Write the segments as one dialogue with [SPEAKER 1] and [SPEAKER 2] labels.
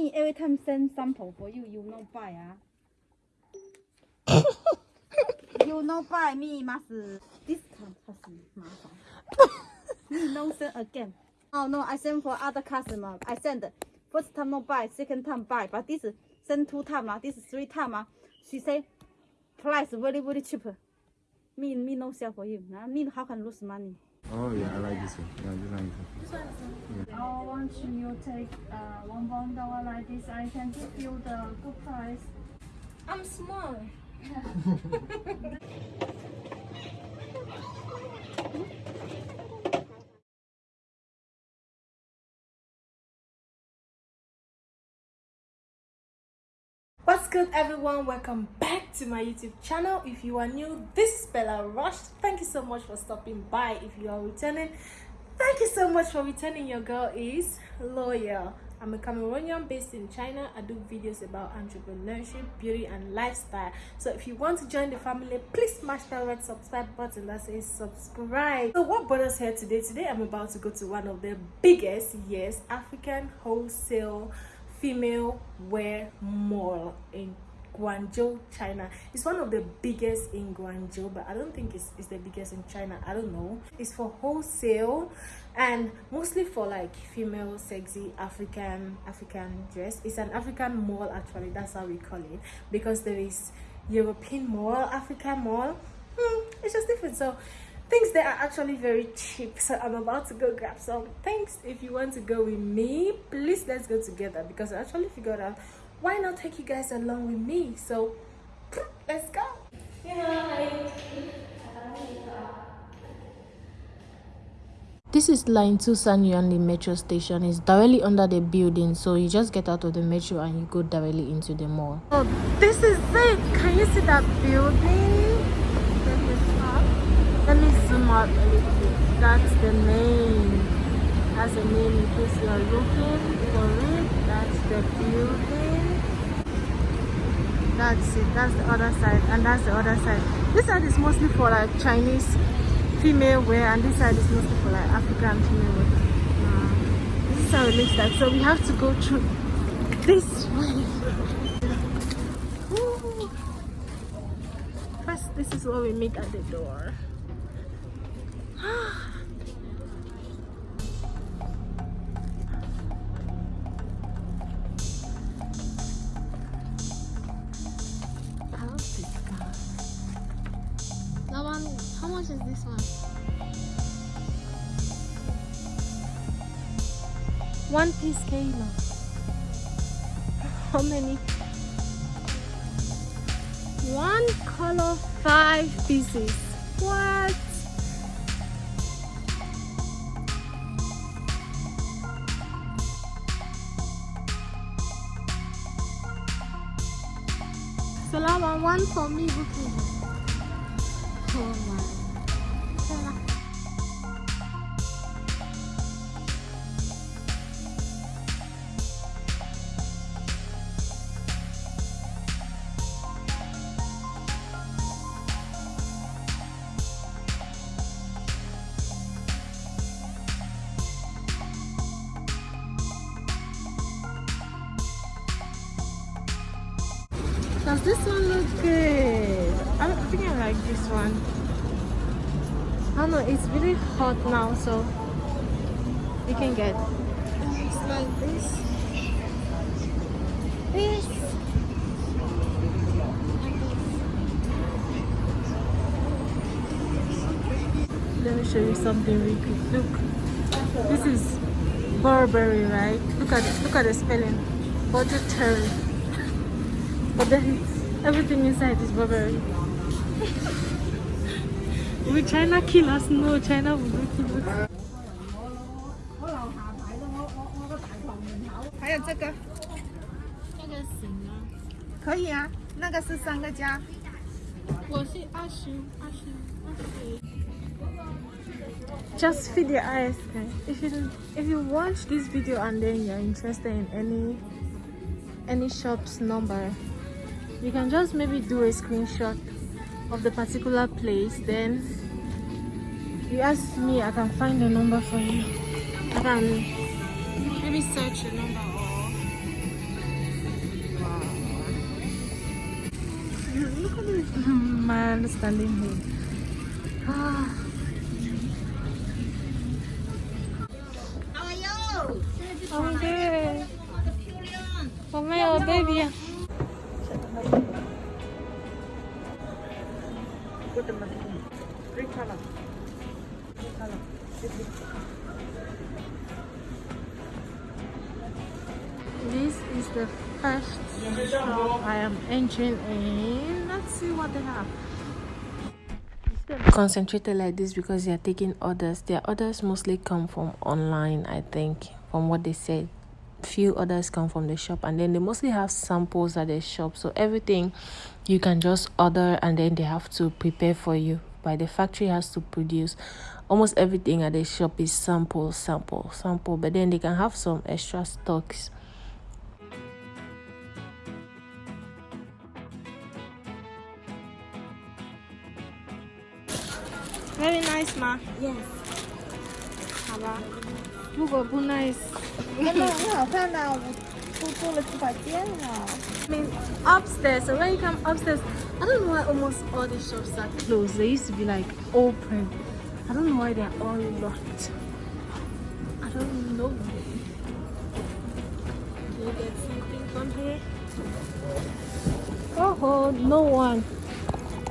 [SPEAKER 1] me every time send sample for you, you no buy ah. you no buy me must discount customer. me no send again. Oh no, I send for other customer. I send first time no buy, second time buy, but this send two time ah, this three time ah. She say price very very cheap. Me me no sell for you. Nah, me how can lose money?
[SPEAKER 2] Oh yeah, I like this one. Yeah, this one is okay.
[SPEAKER 3] I want you take uh, one pound dollar like this. I can give you the good price. I'm small. What's good everyone? Welcome back to my YouTube channel. If you are new, this is Bella Rush. Thank you so much for stopping by. If you are returning, thank you so much for returning. Your girl is loyal. I'm a Cameroonian based in China. I do videos about entrepreneurship, beauty, and lifestyle. So if you want to join the family, please smash that red subscribe button that says subscribe. So what brought us here today? Today I'm about to go to one of the biggest, yes, African wholesale female wear mall in Guangzhou, China. It's one of the biggest in Guangzhou, but I don't think it's, it's the biggest in China. I don't know. It's for wholesale and mostly for like female sexy African African dress. It's an African mall actually. That's how we call it because there is European mall, African mall. Hmm, it's just different. So things that are actually very cheap so i'm about to go grab some things if you want to go with me please let's go together because i actually figured out why not take you guys along with me so let's go This is line 2 San Yuanli metro station. It's directly under the building, so you just get out of the metro and you go directly into the mall. Oh, this is it! Can you see that building? Bit. That's the main That's the main in case you are looking for it. That's the building. That's it. That's the other side. And that's the other side. This side is mostly for like Chinese female wear and this side is mostly for like African female wear. Uh, this is how it looks like. So we have to go through this way. First, this is what we meet at the door. One piece kilo. How many? One color, five pieces. What? Salama, one for me, booking. Oh my. Does this one look good? I think I like this one. I don't know, it's really hot now, so you can get it's like this. This. Let me show you something really quick. Look, this is Burberry, right? Look at look at the spelling. Budgetary But then everything inside is Burberry. Will China kill us? No, China will not kill us.
[SPEAKER 4] 还有这个
[SPEAKER 3] 这个行吗？
[SPEAKER 4] 可以啊，那个是三个加。
[SPEAKER 3] 我是二十二十二十。
[SPEAKER 1] just feed your eyes guys. if you if you watch this video and then you're interested in any any shop's number you can just maybe do a screenshot of the particular place then you ask me i can find the number for you i can maybe search the number look at this
[SPEAKER 3] my understanding here ah. This is the first shop I am entering in. Let's see what they have. Concentrated like this because they are taking orders. Their orders mostly come from online, I think, from what they said. Few orders come from the shop, and then they mostly have samples at the shop. So everything you can just order, and then they have to prepare for you. By the factory has to produce almost everything at the shop is sample, sample, sample. But then they can have some extra stocks. Very nice, ma.
[SPEAKER 1] Yes.
[SPEAKER 3] 好 吧，如果不 nice，
[SPEAKER 4] 真的很好看的，我都做了几百件了。
[SPEAKER 3] I mean upstairs. So when you come upstairs, I don't know why almost all the shops are closed. They used to be like open. I don't know why they're all locked. I don't know. Can you get something from here? Oh, oh no one.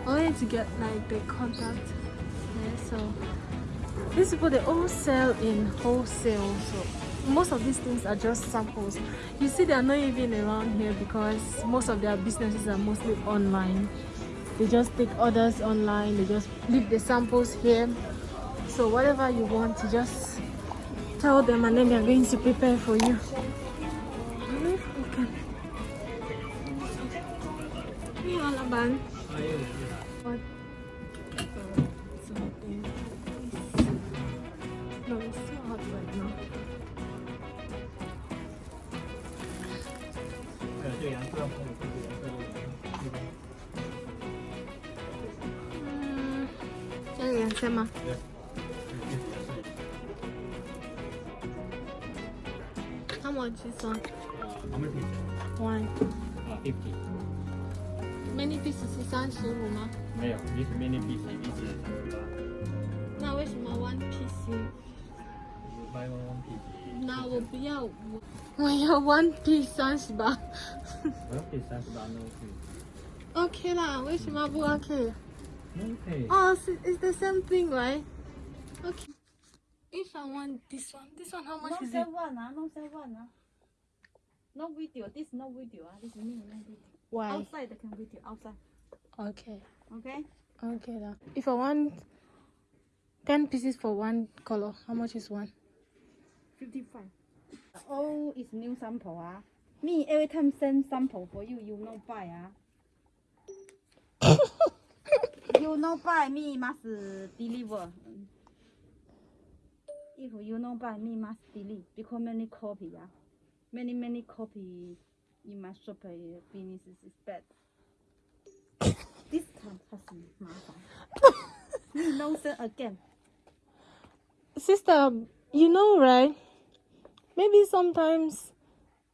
[SPEAKER 3] I need to get like the contact. Yeah, so these people they all sell in wholesale. So most of these things are just samples. You see, they are not even around here because most of their businesses are mostly online. They just take orders online. They just leave the samples here. So whatever you want, you just tell them, and then they are going to prepare for you. Okay. Hey, Alaban. What? much is one?
[SPEAKER 2] How many pieces?
[SPEAKER 3] One.
[SPEAKER 2] Uh, 50.
[SPEAKER 3] Many pieces 是三十五吗？
[SPEAKER 2] 没有，this many pieces, this is
[SPEAKER 3] 那为什么 one piece？
[SPEAKER 2] you buy one one piece.
[SPEAKER 3] 那我不要，我我要 one piece 三十八。
[SPEAKER 2] One piece 三十八 no pay.
[SPEAKER 3] OK 啦，为什么不 OK？
[SPEAKER 2] No pay.
[SPEAKER 3] 哦，是 it's the same thing, right? I want this one, this one how much
[SPEAKER 1] No
[SPEAKER 3] is it?
[SPEAKER 1] one ah, no sell one ah. No video, this no video ah, this is me no video.
[SPEAKER 3] Why?
[SPEAKER 1] Outside can video, outside.
[SPEAKER 3] Okay.
[SPEAKER 1] Okay?
[SPEAKER 3] Okay lah. If I want ten pieces for one color, how much is one?
[SPEAKER 1] 55. Oh, it's new sample ah. Me every time send sample for you, you no buy ah. you no buy, me must deliver. If you know buy, me must delete because many copy, yeah. Many, many copy in my shop uh, business is bad. this time has me no send again.
[SPEAKER 3] Sister, you know, right? Maybe sometimes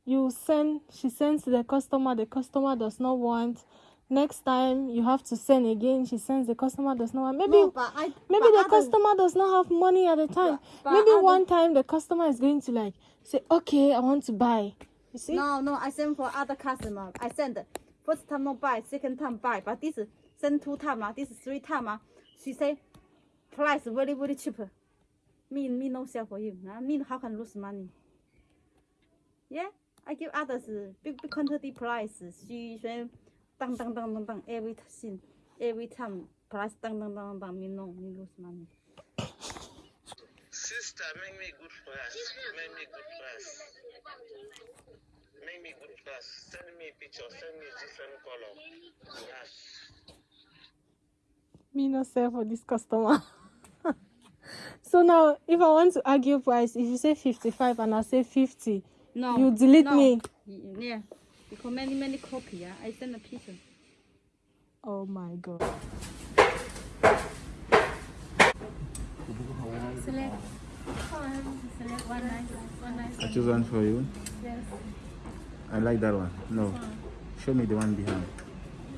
[SPEAKER 3] you send, she sends the customer, the customer does not want, Next time you have to send again, she sends, the customer does not want. Maybe
[SPEAKER 1] No, but I
[SPEAKER 3] maybe
[SPEAKER 1] but
[SPEAKER 3] the customer does not have money at the time.
[SPEAKER 1] but
[SPEAKER 3] maybe
[SPEAKER 1] other-
[SPEAKER 3] one time the customer is going to like say, okay, I want to buy. You see?
[SPEAKER 1] No, no, I send for other customer. I send first time not buy, second time buy, but this send two time ah, this three time ah. She say price very very cheap. Me me no sell for you. Ah, me how can lose money? Yeah, I give others big big quantity price. She say dang dang dang dang dang every time every time price dang dang dang dang. Me no me lose money.
[SPEAKER 5] Sister, make me good price. Make me good price. Make me good price. Send me a picture. Send me different color. Yes.
[SPEAKER 3] me not sell for this customer. so now, if I want to argue price, if you say 55 and I say 50,
[SPEAKER 1] No,
[SPEAKER 3] you delete
[SPEAKER 1] no.
[SPEAKER 3] me.
[SPEAKER 1] Yeah, because many many copy yeah? I send a picture.
[SPEAKER 3] Oh my god. Select one, select one nice, one nice.
[SPEAKER 2] I choose one for you.
[SPEAKER 3] Yes,
[SPEAKER 2] I like that one. No. Show me the one behind.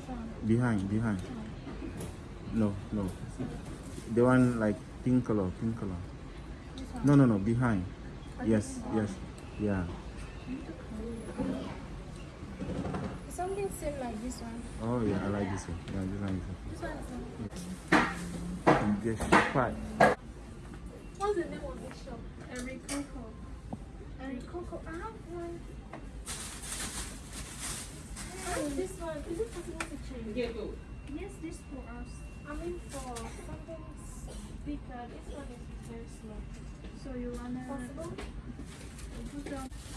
[SPEAKER 3] one.
[SPEAKER 2] Behind, behind. No, no. The one like pink color, pink color. No, no, no. Behind. Yes, yes. Yeah.
[SPEAKER 3] Something same like this one.
[SPEAKER 2] Oh yeah, I like this one. Yeah, this one is
[SPEAKER 3] This one is
[SPEAKER 2] okay. And this part.
[SPEAKER 3] What's the name of this shop?
[SPEAKER 4] Every coco.
[SPEAKER 3] And Coco. I have one. And this one. Is it possible to change?
[SPEAKER 4] Yes, this for us.
[SPEAKER 3] I mean for something bigger. This one is very small.
[SPEAKER 4] So you wanna
[SPEAKER 3] Possible?
[SPEAKER 4] put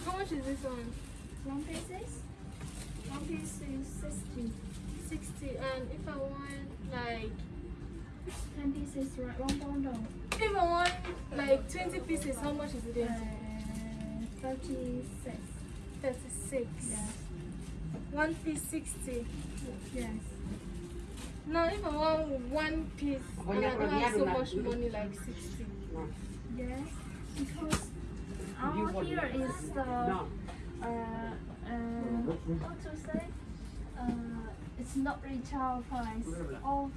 [SPEAKER 3] How much is this one?
[SPEAKER 4] one pieces? One piece is sixty.
[SPEAKER 3] 60. And if I want like
[SPEAKER 4] Ten pieces, right? One bundle.
[SPEAKER 3] if I want like 20 pieces, how much is it?
[SPEAKER 4] Uh,
[SPEAKER 3] in?
[SPEAKER 4] thirty-six.
[SPEAKER 3] 36.
[SPEAKER 4] Yes.
[SPEAKER 3] One piece 60.
[SPEAKER 4] Yes.
[SPEAKER 3] Now if I want one piece and I don't have so much money like 60.
[SPEAKER 4] Yes. Because our here is the uh uh how to say uh it's not retail price. All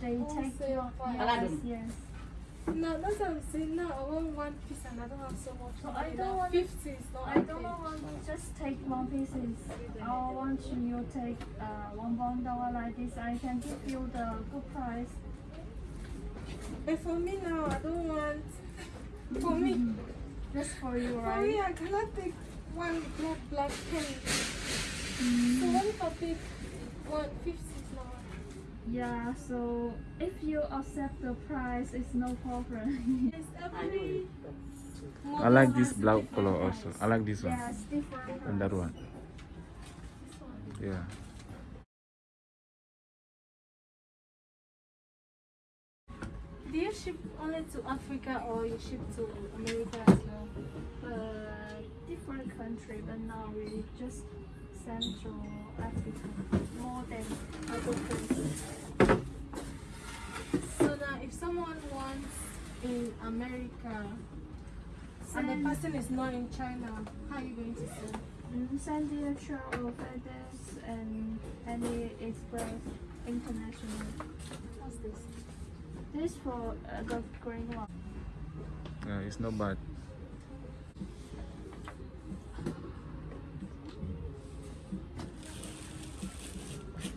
[SPEAKER 4] they take
[SPEAKER 3] Wholesale
[SPEAKER 4] your
[SPEAKER 3] price.
[SPEAKER 4] yes, yes.
[SPEAKER 3] No, that's what I'm saying. No, I want one piece and I don't have so much
[SPEAKER 4] So
[SPEAKER 3] money.
[SPEAKER 4] I don't
[SPEAKER 3] now.
[SPEAKER 4] want-
[SPEAKER 3] 50 is not
[SPEAKER 4] I don't
[SPEAKER 3] okay.
[SPEAKER 4] want just take one pieces. I want you take uh one bundle like this. I can give you the good price.
[SPEAKER 3] But for me now, I don't want. For me,
[SPEAKER 4] Just for you,
[SPEAKER 3] for me, I cannot take one black black pen. So what if I take one 50 is not
[SPEAKER 4] Yeah, so if you accept the price, it's no problem.
[SPEAKER 3] It's.
[SPEAKER 2] I like this black color also. I like this one
[SPEAKER 4] yes, different.
[SPEAKER 2] and that one. Yeah.
[SPEAKER 3] Do you ship only to Africa or you ship to America as well?
[SPEAKER 4] Uh, different country, but now we just Central Africa more than other places.
[SPEAKER 3] So now, if someone wants in America and the person is not in China, how are you going to send?
[SPEAKER 4] Mm, Send the travel FedEx and any express international.
[SPEAKER 3] What's this?
[SPEAKER 4] This for a uh, green one.
[SPEAKER 2] Yeah, it's not bad.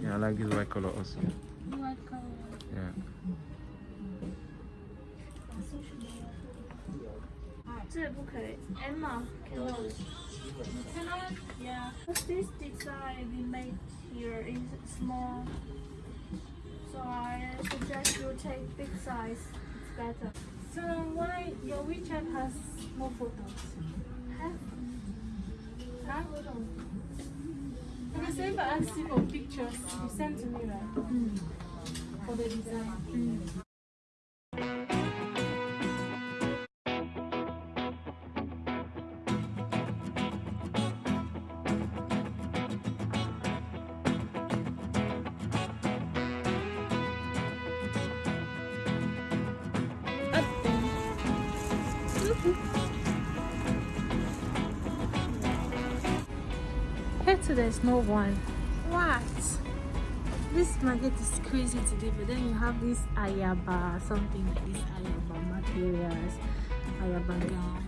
[SPEAKER 2] Yeah, I like this white color also.
[SPEAKER 3] White color.
[SPEAKER 2] Yeah.
[SPEAKER 4] Emma,
[SPEAKER 3] can
[SPEAKER 4] Yeah. This design we made here is small so I suggest you take big size. It's better.
[SPEAKER 3] So why your WeChat has more photos? Huh? Okay, so if I ask you for pictures, you sent to me, right? Hmm. For the design. Here too, there's no one. What? This market is crazy today, but then you have this ayaba, something like this ayaba materials, ayaba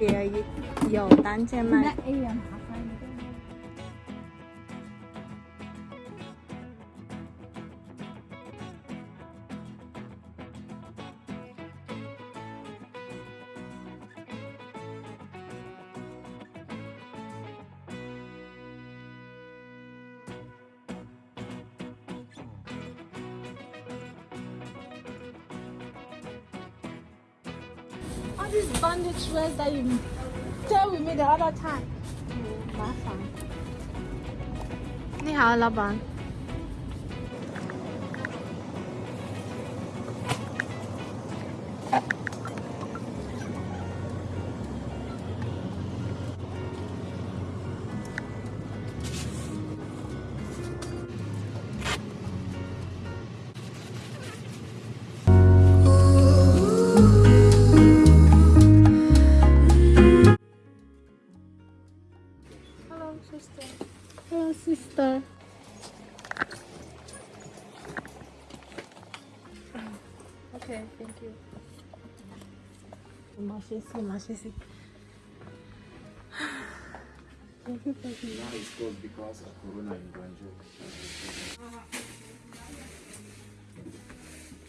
[SPEAKER 1] 也有单件卖。
[SPEAKER 3] all these bandage dress that you tell with me the other time.
[SPEAKER 1] 麻烦。你好，老板。
[SPEAKER 3] so much music. Everybody
[SPEAKER 2] now it's closed because of Corona in Guangzhou.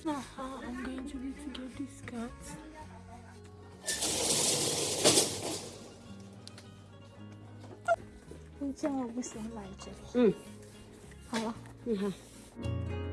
[SPEAKER 3] Now I'm going to be to get these
[SPEAKER 6] cards.
[SPEAKER 3] Mm. Hello.
[SPEAKER 6] Mm -hmm.